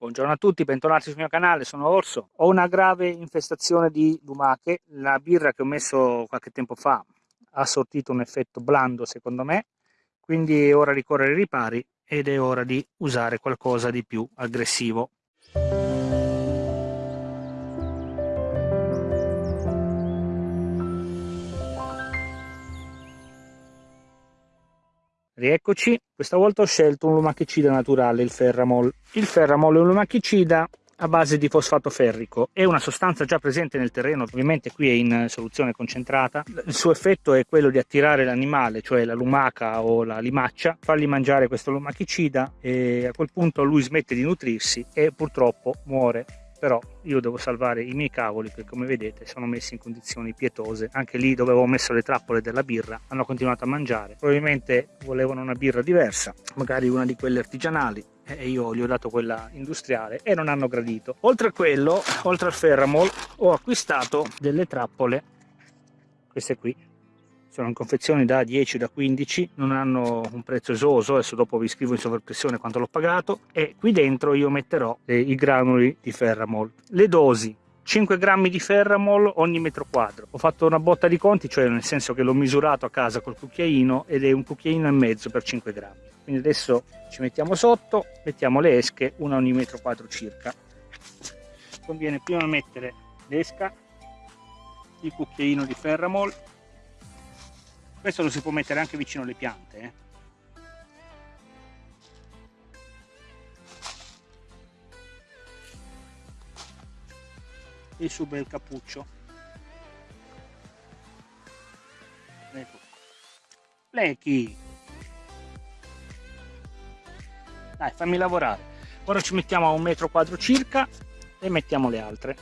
Buongiorno a tutti, bentornati sul mio canale, sono Orso. Ho una grave infestazione di lumache. La birra che ho messo qualche tempo fa ha sortito un effetto blando secondo me, quindi è ora di correre i ripari ed è ora di usare qualcosa di più aggressivo. Rieccoci, questa volta ho scelto un lumachicida naturale, il Ferramol. Il Ferramol è un lumachicida a base di fosfato ferrico, è una sostanza già presente nel terreno, ovviamente qui è in soluzione concentrata. Il suo effetto è quello di attirare l'animale, cioè la lumaca o la limaccia, fargli mangiare questo lumachicida e a quel punto lui smette di nutrirsi e purtroppo muore però io devo salvare i miei cavoli che come vedete sono messi in condizioni pietose. Anche lì dove avevo messo le trappole della birra hanno continuato a mangiare. Probabilmente volevano una birra diversa magari una di quelle artigianali e io gli ho dato quella industriale e non hanno gradito. Oltre a quello oltre al ferramol ho acquistato delle trappole queste qui sono in confezioni da 10 da 15 non hanno un prezzo esoso adesso dopo vi scrivo in sovraimpressione quanto l'ho pagato e qui dentro io metterò eh, i granuli di ferramol. Le dosi 5 grammi di ferramol ogni metro quadro. Ho fatto una botta di conti cioè nel senso che l'ho misurato a casa col cucchiaino ed è un cucchiaino e mezzo per 5 grammi. Quindi adesso ci mettiamo sotto mettiamo le esche una ogni metro quadro circa. Conviene prima mettere l'esca il cucchiaino di ferramol questo lo si può mettere anche vicino alle piante eh. il suo bel cappuccio. Ecco. Lechi dai fammi lavorare. Ora ci mettiamo a un metro quadro circa e mettiamo le altre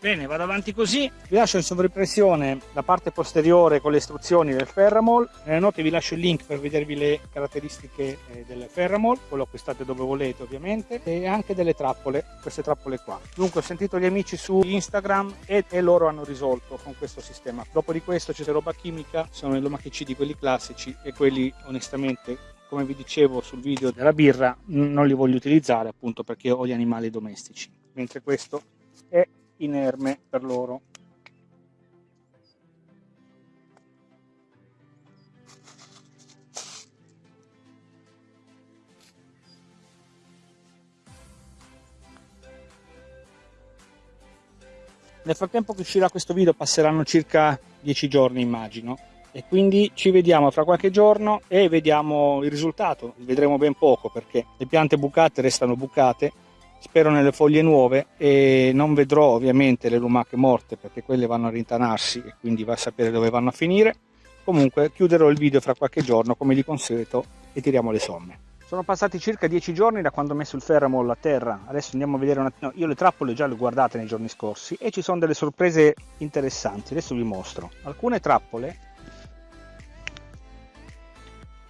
Bene, vado avanti così, vi lascio in sovraimpressione la parte posteriore con le istruzioni del Ferramol, nelle note vi lascio il link per vedervi le caratteristiche eh, del Ferramol, quello acquistate dove volete ovviamente, e anche delle trappole, queste trappole qua. Dunque ho sentito gli amici su Instagram e, e loro hanno risolto con questo sistema. Dopo di questo c'è roba chimica, sono i lomachicidi quelli classici e quelli onestamente come vi dicevo sul video della birra non li voglio utilizzare appunto perché ho gli animali domestici mentre questo è inerme per loro. Nel frattempo che uscirà questo video passeranno circa 10 giorni immagino. E quindi ci vediamo fra qualche giorno e vediamo il risultato. Vedremo ben poco perché le piante bucate restano bucate spero nelle foglie nuove e non vedrò ovviamente le lumache morte perché quelle vanno a rintanarsi e quindi va a sapere dove vanno a finire. Comunque chiuderò il video fra qualche giorno come di consueto e tiriamo le somme. Sono passati circa 10 giorni da quando ho messo il ferramol a terra. Adesso andiamo a vedere un attimo io le trappole già le ho guardate nei giorni scorsi e ci sono delle sorprese interessanti. Adesso vi mostro. Alcune trappole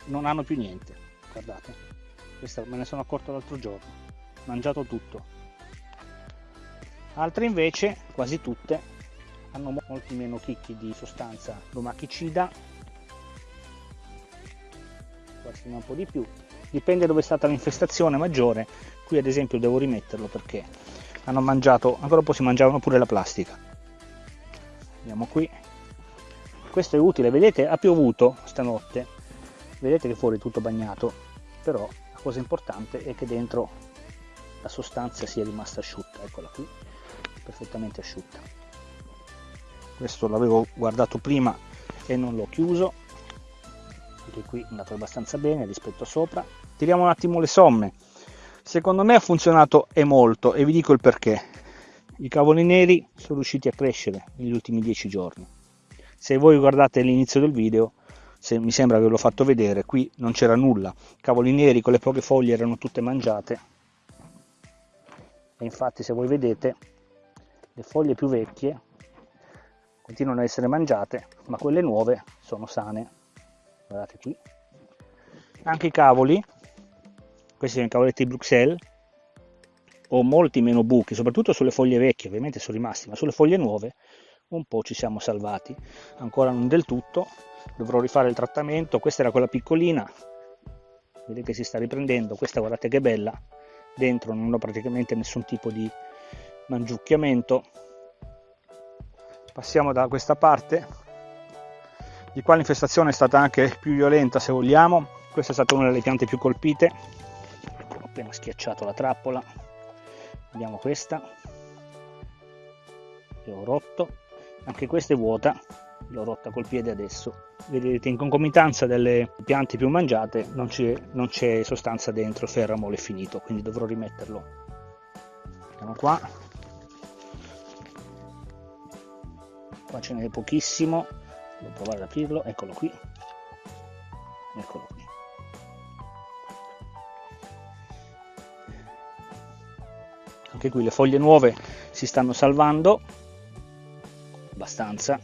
non hanno più niente. Guardate questa me ne sono accorto l'altro giorno mangiato tutto. Altre invece quasi tutte hanno molti meno chicchi di sostanza. Lumachicida qualche un po' di più. Dipende dove è stata l'infestazione maggiore. Qui ad esempio devo rimetterlo perché hanno mangiato ancora un po' si mangiavano pure la plastica. Andiamo qui. Questo è utile. Vedete ha piovuto stanotte. Vedete che fuori è tutto bagnato. Però la cosa importante è che dentro la sostanza sia rimasta asciutta eccola qui perfettamente asciutta. Questo l'avevo guardato prima e non l'ho chiuso anche qui è andato abbastanza bene rispetto a sopra. Tiriamo un attimo le somme. Secondo me ha funzionato e molto e vi dico il perché. I cavoli neri sono riusciti a crescere negli ultimi dieci giorni. Se voi guardate l'inizio del video se mi sembra che l'ho fatto vedere qui non c'era nulla. Cavoli neri con le poche foglie erano tutte mangiate infatti se voi vedete le foglie più vecchie continuano a essere mangiate ma quelle nuove sono sane. Guardate qui. Anche i cavoli questi sono i cavoletti di Bruxelles ho molti meno buchi soprattutto sulle foglie vecchie ovviamente sono rimasti ma sulle foglie nuove un po' ci siamo salvati. Ancora non del tutto dovrò rifare il trattamento. Questa era quella piccolina vedete si sta riprendendo. Questa guardate che bella dentro non ho praticamente nessun tipo di mangiucchiamento. Passiamo da questa parte di qua l'infestazione è stata anche più violenta se vogliamo. Questa è stata una delle piante più colpite. Ho appena schiacciato la trappola. Vediamo questa. Che ho rotto. Anche questa è vuota l'ho rotta col piede adesso. Vedete in concomitanza delle piante più mangiate non c'è sostanza dentro il ferramolo è finito quindi dovrò rimetterlo. Andiamo qua. Qua ce n'è pochissimo devo provare ad aprirlo eccolo qui. Eccolo qui. Anche qui le foglie nuove si stanno salvando abbastanza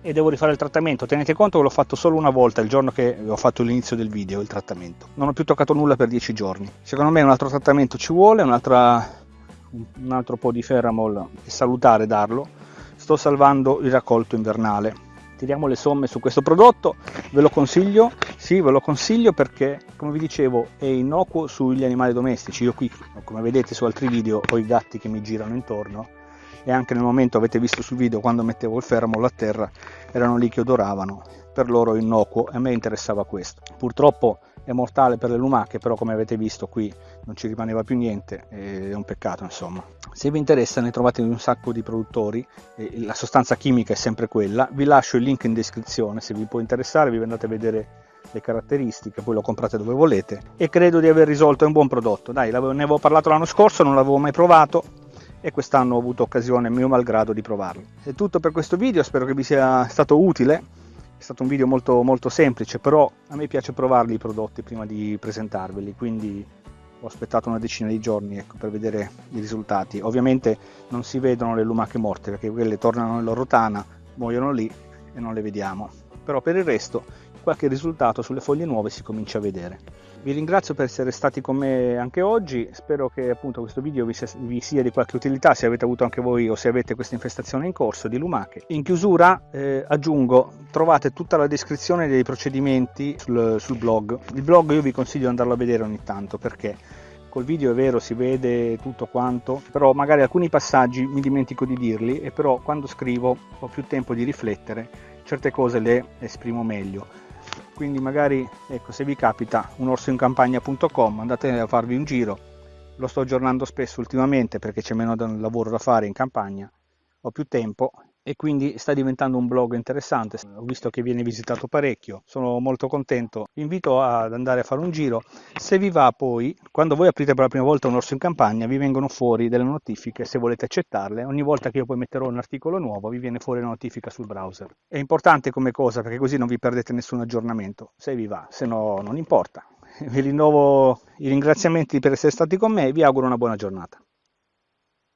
e devo rifare il trattamento. Tenete conto che l'ho fatto solo una volta il giorno che ho fatto l'inizio del video il trattamento. Non ho più toccato nulla per 10 giorni. Secondo me un altro trattamento ci vuole un altro po' di ferramol è salutare darlo. Sto salvando il raccolto invernale. Tiriamo le somme su questo prodotto. Ve lo consiglio? Sì ve lo consiglio perché come vi dicevo è innocuo sugli animali domestici. Io qui come vedete su altri video ho i gatti che mi girano intorno e anche nel momento avete visto sul video quando mettevo il fermo a terra erano lì che odoravano. Per loro innocuo e a me interessava questo. Purtroppo è mortale per le lumache però come avete visto qui non ci rimaneva più niente è un peccato insomma. Se vi interessa ne trovate un sacco di produttori la sostanza chimica è sempre quella. Vi lascio il link in descrizione se vi può interessare vi andate a vedere le caratteristiche, poi lo comprate dove volete. E credo di aver risolto, è un buon prodotto, dai, ne avevo parlato l'anno scorso, non l'avevo mai provato, e quest'anno ho avuto occasione mio malgrado di provarlo. È tutto per questo video, spero che vi sia stato utile, è stato un video molto, molto semplice, però a me piace provarli i prodotti prima di presentarveli, quindi ho aspettato una decina di giorni ecco, per vedere i risultati. Ovviamente non si vedono le lumache morte perché quelle tornano nella loro tana, muoiono lì e non le vediamo. Però per il resto qualche risultato sulle foglie nuove si comincia a vedere. Vi ringrazio per essere stati con me anche oggi, spero che appunto questo video vi sia, vi sia di qualche utilità se avete avuto anche voi o se avete questa infestazione in corso di lumache. In chiusura eh, aggiungo, trovate tutta la descrizione dei procedimenti sul, sul blog. Il blog io vi consiglio di andarlo a vedere ogni tanto perché col video è vero si vede tutto quanto però magari alcuni passaggi mi dimentico di dirli e però quando scrivo ho più tempo di riflettere certe cose le esprimo meglio quindi magari ecco se vi capita unorsoincampagna.com andate a farvi un giro. Lo sto aggiornando spesso ultimamente perché c'è meno lavoro da fare in campagna. Ho più tempo e quindi sta diventando un blog interessante. Ho visto che viene visitato parecchio, sono molto contento. Vi invito ad andare a fare un giro. Se vi va poi, quando voi aprite per la prima volta un orso in campagna, vi vengono fuori delle notifiche se volete accettarle. Ogni volta che io poi metterò un articolo nuovo, vi viene fuori una notifica sul browser. È importante come cosa perché così non vi perdete nessun aggiornamento, se vi va, se no non importa. Vi rinnovo i ringraziamenti per essere stati con me e vi auguro una buona giornata.